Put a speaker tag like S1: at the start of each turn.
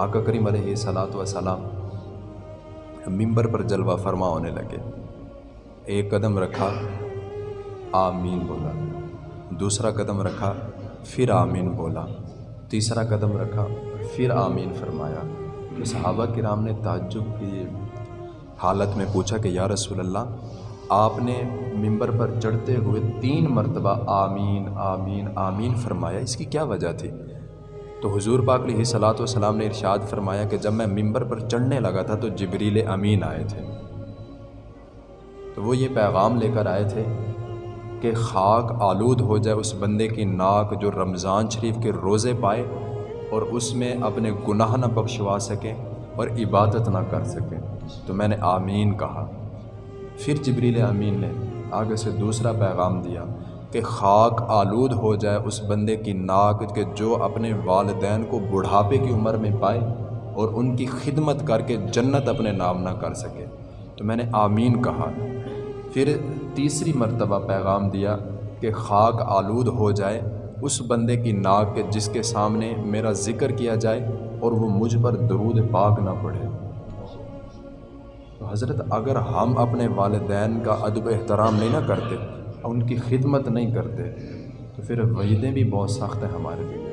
S1: آقا کریم علیہ صلاۃ وسلام ممبر پر جلوہ فرما ہونے لگے۔ ایک قدم رکھا، آمین بولا۔ دوسرا قدم رکھا، پھر آمین بولا۔ تیسرا قدم رکھا، پھر آمین فرمایا۔ کہ صحابہ کرام نے تعجب کی حالت میں پوچھا کہ یا رسول اللہ، آپ نے ممبر پر چڑھتے ہوئے تین مرتبہ آمین آمین آمین فرمایا، اس کی کیا وجہ تھی؟ تو حضور پاک علیہ صلاۃ والسلام نے ارشاد فرمایا کہ جب میں ممبر پر چڑھنے لگا تھا تو جبریل امین آئے تھے۔ تو وہ یہ پیغام لے کر آئے تھے کہ خاک آلود ہو جائے اس بندے کی ناک جو رمضان شریف کے روزے پائے اور اس میں اپنے گناہ نہ بخشوا سکے اور عبادت نہ کر سکے۔ تو میں نے آمین کہا۔ پھر جبریل امین نے آگے سے دوسرا پیغام دیا۔ کہ خاک آلود ہو جائے اس بندے کی ناک کہ جو اپنے والدین کو بڑھاپے کی عمر میں پائے اور ان کی خدمت کر کے جنت اپنے نام نہ کر سکے۔ تو میں نے آمین کہا۔ پھر تیسری مرتبہ پیغام دیا کہ خاک آلود ہو جائے اس بندے کی ناک کے جس کے سامنے میرا ذکر کیا جائے اور وہ مجھ پر درود پاک نہ پڑھے۔ تو حضرت، اگر ہم اپنے والدین کا ادب احترام نہیں نہ کرتے ان کی خدمت نہیں کرتے تو پھر وعیدیں بھی بہت سخت ہیں ہمارے لیے۔